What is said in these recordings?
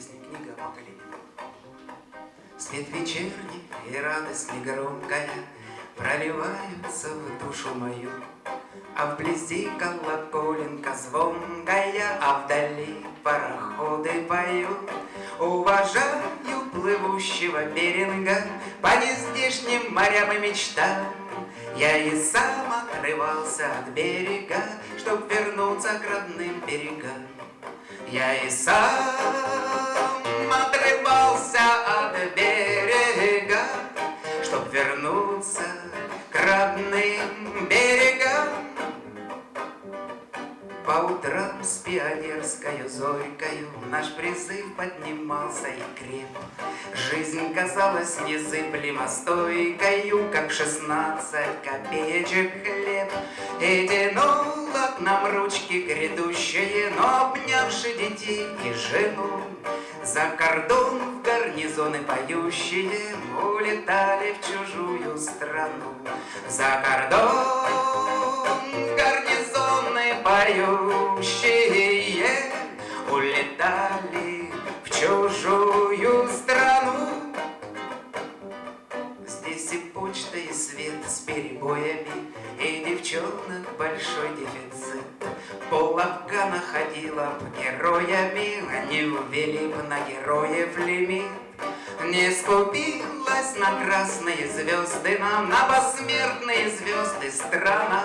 песня, книга Макалини. Свет вечерний и радость негромкая Проливаются в душу мою, А вблизи колоколенка звонкая, А вдали пароходы поют. Уважаю плывущего беринга По нездешним морям и мечтам Я и сам отрывался от берега Чтоб вернуться к родным берегам Я и сам по утрам с пионерскою зорькою Наш призыв поднимался и креп. Жизнь казалась незыблемо стойкою, Как шестнадцать копеечек хлеб. И тянула к нам ручки грядущие, Но обнявши детей и жену, За кордон в гарнизоны поющие Улетали в чужую страну. За кордон поющие Улетали в чужую страну. Здесь и почта, и свет с перебоями, И девчонок большой дефицит. Пол Афгана ходила героями, Они ввели б на героев лимит. Не скупилась на красные звезды нам, На посмертные звезды страна.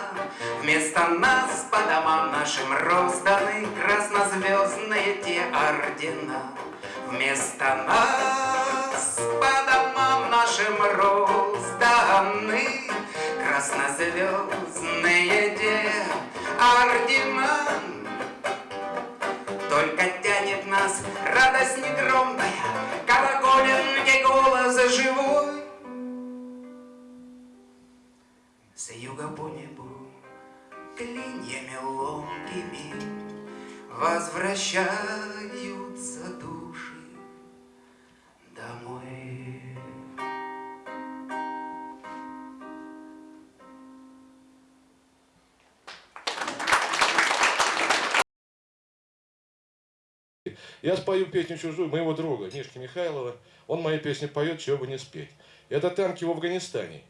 Вместо нас по домам нашим розданы Краснозвездные те ордена. Вместо нас по домам нашим розданы юга по небу клиньями ломкими Возвращаются души домой. Я спою песню чужую моего друга Мишки Михайлова. Он мои песни поет, чего бы не спеть. Это танки в Афганистане.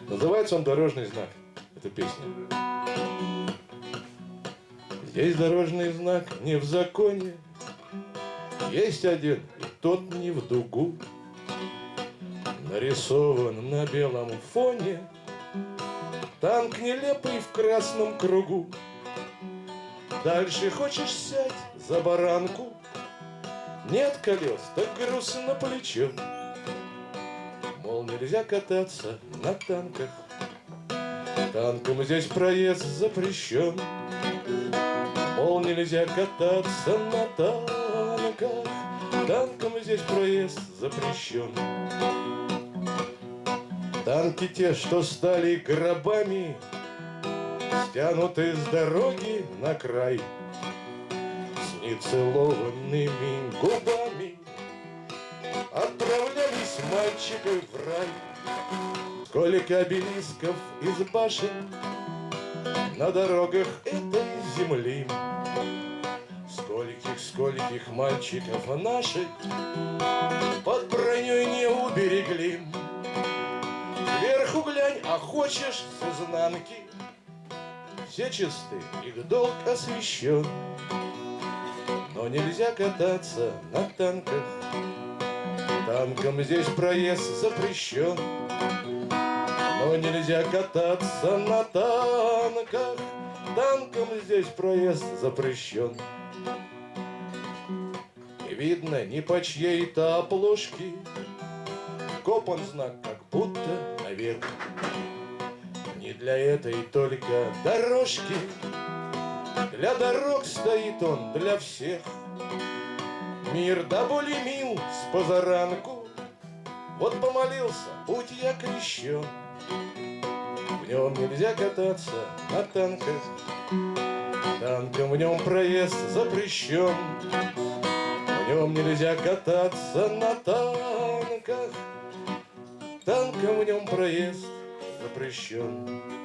Называется он «Дорожный знак». Эта песня. Есть дорожный знак не в законе, Есть один, и тот не в дугу. Нарисован на белом фоне Танк нелепый в красном кругу. Дальше хочешь сядь за баранку, Нет колес, так грустно плечо. Мол, нельзя кататься на танках, Танком здесь проезд запрещен. Мол, нельзя кататься на танках, Танком здесь проезд запрещен. Танки те, что стали гробами, Стянуты с дороги на край, С нецелованными губами Отправлялись мальчики в рай. Сколько обелисков из башен На дорогах этой земли, Скольких, скольких мальчиков наших Под броней не уберегли. Сверху глянь, а хочешь с изнанки, Все чисты, их долг освящен. Но нельзя кататься на танках, Танком здесь проезд запрещен. Но нельзя кататься на танках, Танком здесь проезд запрещен. Не видно ни по чьей-то обложке, Копан знак, как будто наверх. Не для этой только дорожки, Для дорог стоит он для всех. Мир да более мил с позаранку, Вот помолился, путь я крещен. В нем нельзя кататься на танках, Танком в нем проезд запрещен. В нем нельзя кататься на танках, Танком в нем проезд запрещен.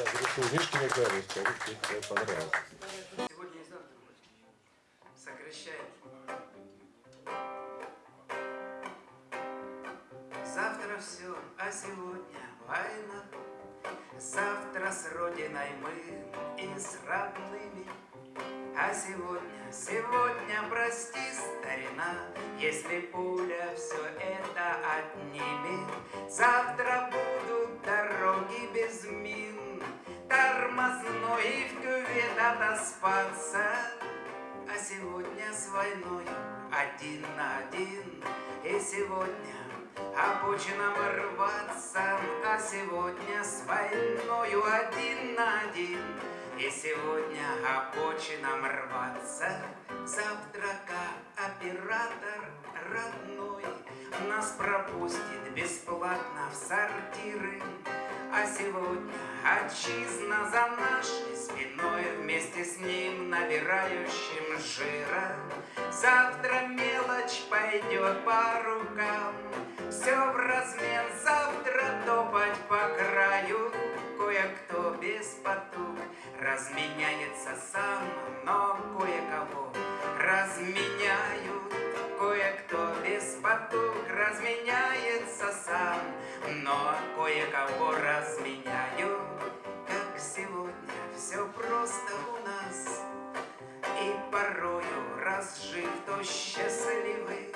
Я грешу Мишкиной клавиши, скажу, что тебе понравилось. Сегодня и завтра ночью. Сокращаем. Завтра все, а сегодня война. Завтра с Родиной мы и с родными. А сегодня, сегодня, прости, старина, Если пуля все это отнимет. Отоспаться. А сегодня с войной один на один, И сегодня обочинам рваться, А сегодня с войною один на один, и сегодня обочинам рваться, Завтра оператор родной. Нас пропустит бесплатно в сортиры. А сегодня отчизна за нашей спиной Вместе с ним набирающим жира. Завтра мелочь пойдет по рукам, Все в размен завтра топать по краю, Кое-кто без потуг разменяется сам, но кое-кого разменяют. Кое-кто без потуг разменяется сам, но кое-кого разменяют. Как сегодня все просто у нас, и порою разжив то счастливы,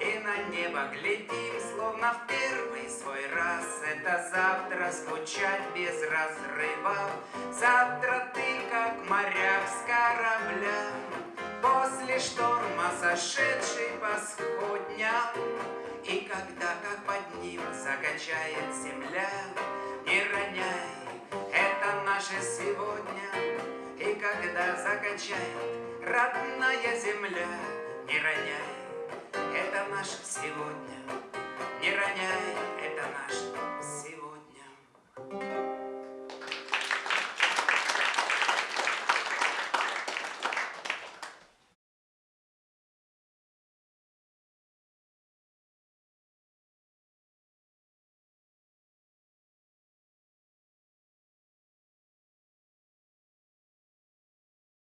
и на небо глядим, словно в первый свой раз. Это завтра скучать без разрыва, Завтра ты, как моряк с корабля, После шторма сошедший по сход дня, И когда как под ним закачает земля, Не роняй, это наше сегодня, И когда закачает родная земля, Не роняй, это наше сегодня, Не роняй, это наше сегодня.